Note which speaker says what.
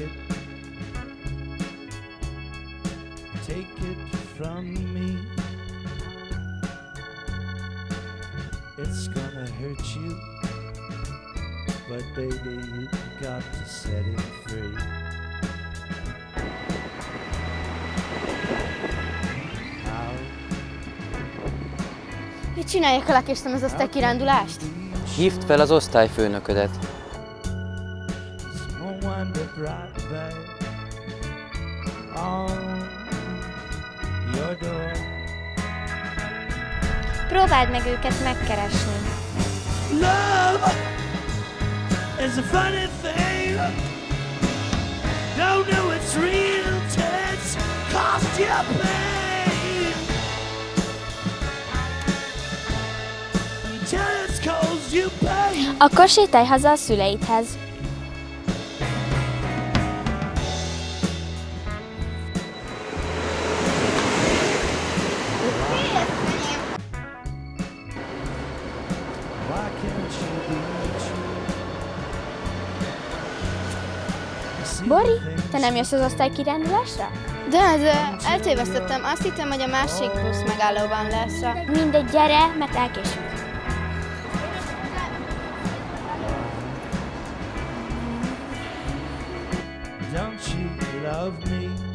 Speaker 1: it, take it from me. It's gonna hurt you, but baby, you got to set it free.
Speaker 2: Mit csinálják a lekéstem ez a kirándulást?
Speaker 3: Hívd fel az osztályfőnöködet.
Speaker 1: Small wonder brought back on your door.
Speaker 2: Próbáld meg őket megkeresni.
Speaker 1: Love is a funny thing. Don't know it's real till it's cost you pain. Till it's caused you pain.
Speaker 2: Akkor sétálj haza a szüleidhez. Bori, te nem jössz az osztálykirándulásra?
Speaker 4: De, de eltévesztettem. Azt hittem, hogy a másik busz megállóban lesz.
Speaker 2: Mindegy, gyere, mert elkésünk.
Speaker 1: Don't you love me?